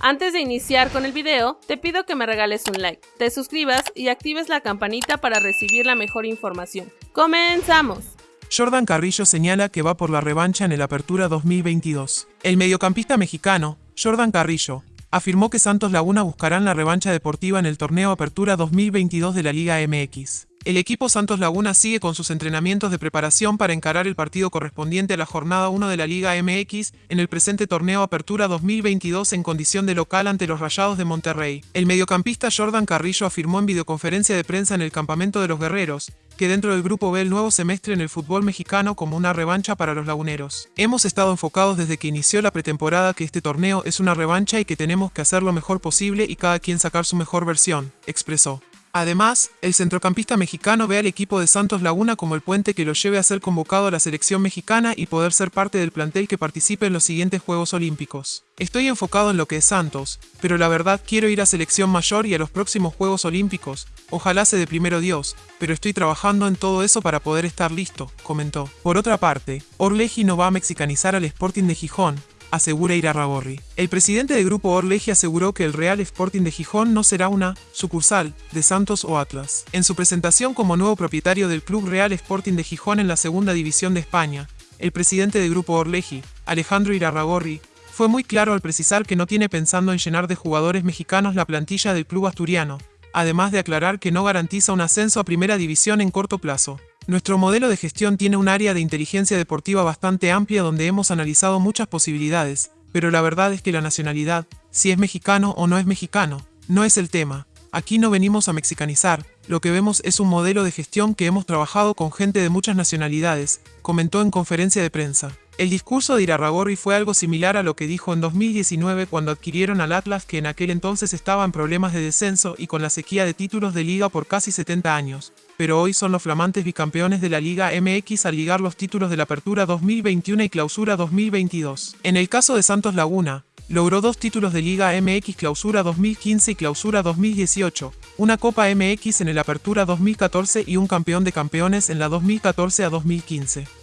Antes de iniciar con el video, te pido que me regales un like, te suscribas y actives la campanita para recibir la mejor información. ¡Comenzamos! Jordan Carrillo señala que va por la revancha en el Apertura 2022. El mediocampista mexicano, Jordan Carrillo, afirmó que Santos Laguna buscarán la revancha deportiva en el torneo Apertura 2022 de la Liga MX. El equipo Santos Laguna sigue con sus entrenamientos de preparación para encarar el partido correspondiente a la jornada 1 de la Liga MX en el presente torneo Apertura 2022 en condición de local ante los Rayados de Monterrey. El mediocampista Jordan Carrillo afirmó en videoconferencia de prensa en el campamento de los Guerreros que dentro del grupo ve el nuevo semestre en el fútbol mexicano como una revancha para los laguneros. Hemos estado enfocados desde que inició la pretemporada que este torneo es una revancha y que tenemos que hacer lo mejor posible y cada quien sacar su mejor versión, expresó. Además, el centrocampista mexicano ve al equipo de Santos Laguna como el puente que lo lleve a ser convocado a la selección mexicana y poder ser parte del plantel que participe en los siguientes Juegos Olímpicos. Estoy enfocado en lo que es Santos, pero la verdad quiero ir a selección mayor y a los próximos Juegos Olímpicos, ojalá se de primero Dios, pero estoy trabajando en todo eso para poder estar listo, comentó. Por otra parte, Orleji no va a mexicanizar al Sporting de Gijón, asegura Irarragorri. El presidente del grupo Orleji aseguró que el Real Sporting de Gijón no será una sucursal de Santos o Atlas. En su presentación como nuevo propietario del Club Real Sporting de Gijón en la segunda división de España, el presidente del grupo Orleji, Alejandro Irarragorri, fue muy claro al precisar que no tiene pensando en llenar de jugadores mexicanos la plantilla del club asturiano, además de aclarar que no garantiza un ascenso a primera división en corto plazo. Nuestro modelo de gestión tiene un área de inteligencia deportiva bastante amplia donde hemos analizado muchas posibilidades, pero la verdad es que la nacionalidad, si es mexicano o no es mexicano, no es el tema. Aquí no venimos a mexicanizar, lo que vemos es un modelo de gestión que hemos trabajado con gente de muchas nacionalidades, comentó en conferencia de prensa. El discurso de Irarragorri fue algo similar a lo que dijo en 2019 cuando adquirieron al Atlas que en aquel entonces estaba en problemas de descenso y con la sequía de títulos de liga por casi 70 años pero hoy son los flamantes bicampeones de la Liga MX al ligar los títulos de la Apertura 2021 y Clausura 2022. En el caso de Santos Laguna, logró dos títulos de Liga MX Clausura 2015 y Clausura 2018, una Copa MX en el Apertura 2014 y un campeón de campeones en la 2014 a 2015.